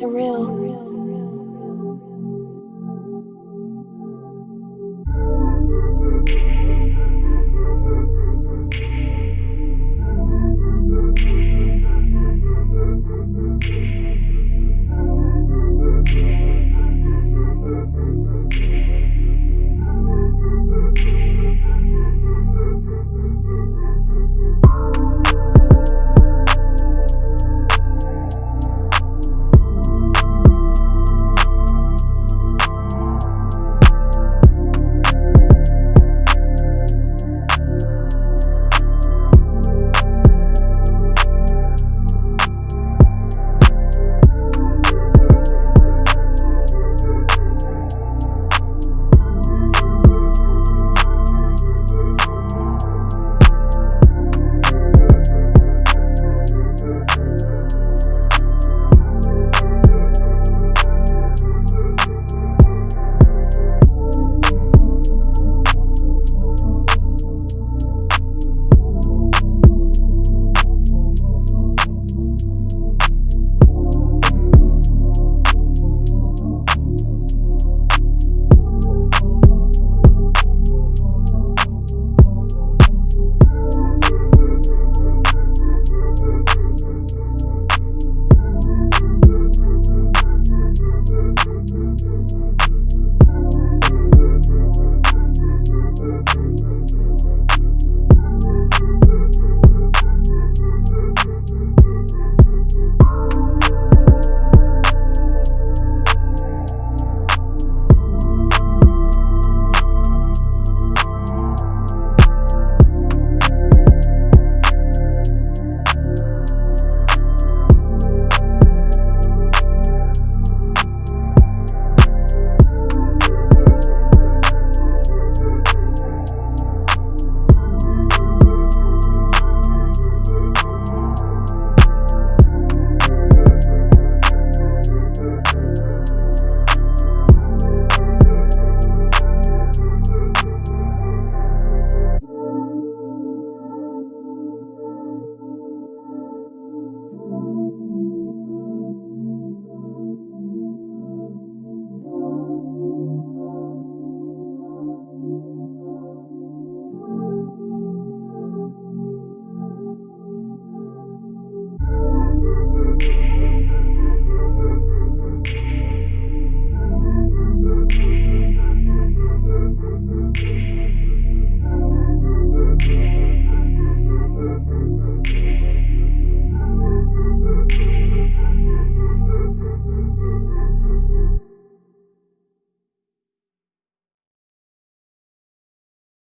surreal. surreal.